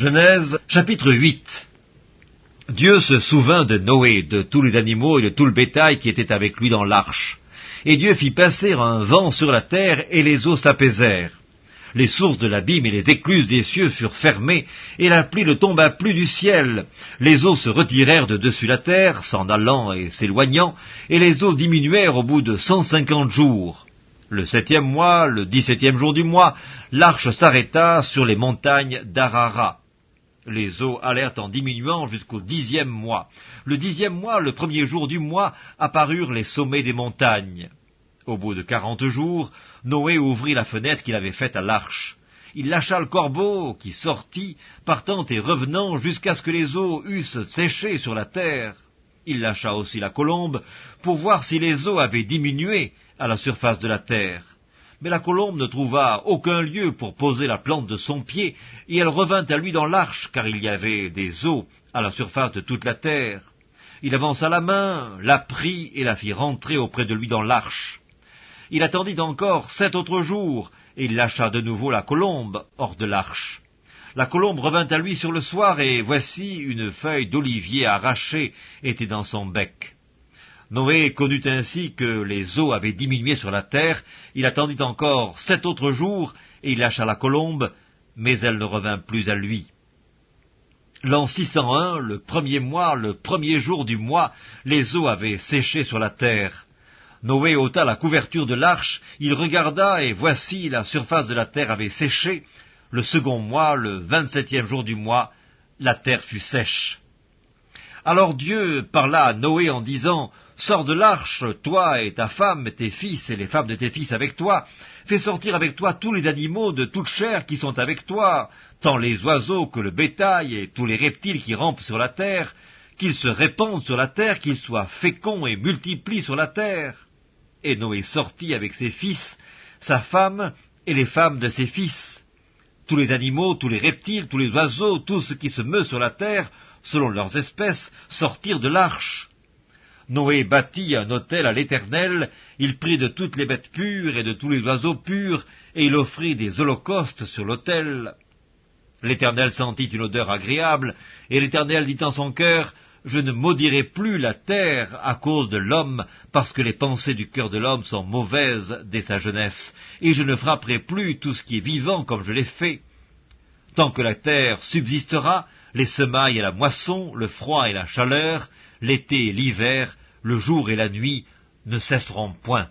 Genèse chapitre 8 Dieu se souvint de Noé, de tous les animaux et de tout le bétail qui était avec lui dans l'arche. Et Dieu fit passer un vent sur la terre, et les eaux s'apaisèrent. Les sources de l'abîme et les écluses des cieux furent fermées, et la pluie ne tomba plus du ciel. Les eaux se retirèrent de dessus la terre, s'en allant et s'éloignant, et les eaux diminuèrent au bout de cent cinquante jours. Le septième mois, le dix-septième jour du mois, l'arche s'arrêta sur les montagnes d'Arara. Les eaux allèrent en diminuant jusqu'au dixième mois. Le dixième mois, le premier jour du mois, apparurent les sommets des montagnes. Au bout de quarante jours, Noé ouvrit la fenêtre qu'il avait faite à l'arche. Il lâcha le corbeau, qui sortit, partant et revenant jusqu'à ce que les eaux eussent séché sur la terre. Il lâcha aussi la colombe, pour voir si les eaux avaient diminué à la surface de la terre mais la colombe ne trouva aucun lieu pour poser la plante de son pied, et elle revint à lui dans l'arche, car il y avait des eaux à la surface de toute la terre. Il avança la main, la prit et la fit rentrer auprès de lui dans l'arche. Il attendit encore sept autres jours, et il lâcha de nouveau la colombe hors de l'arche. La colombe revint à lui sur le soir, et voici une feuille d'olivier arrachée était dans son bec. Noé connut ainsi que les eaux avaient diminué sur la terre, il attendit encore sept autres jours, et il lâcha la colombe, mais elle ne revint plus à lui. L'an 601, le premier mois, le premier jour du mois, les eaux avaient séché sur la terre. Noé ôta la couverture de l'arche, il regarda, et voici la surface de la terre avait séché. Le second mois, le vingt-septième jour du mois, la terre fut sèche. Alors Dieu parla à Noé en disant, Sors de l'arche, toi et ta femme, tes fils et les femmes de tes fils avec toi. Fais sortir avec toi tous les animaux de toute chair qui sont avec toi, tant les oiseaux que le bétail et tous les reptiles qui rampent sur la terre, qu'ils se répandent sur la terre, qu'ils soient féconds et multiplient sur la terre. Et Noé sortit avec ses fils, sa femme et les femmes de ses fils. Tous les animaux, tous les reptiles, tous les oiseaux, tout ce qui se meut sur la terre, selon leurs espèces, sortirent de l'arche. Noé bâtit un autel à l'Éternel, il prit de toutes les bêtes pures et de tous les oiseaux purs, et il offrit des holocaustes sur l'autel. L'Éternel sentit une odeur agréable, et l'Éternel dit en son cœur, Je ne maudirai plus la terre à cause de l'homme, parce que les pensées du cœur de l'homme sont mauvaises dès sa jeunesse, et je ne frapperai plus tout ce qui est vivant comme je l'ai fait. Tant que la terre subsistera, les semailles et la moisson, le froid et la chaleur, l'été et l'hiver, le jour et la nuit ne cesseront point.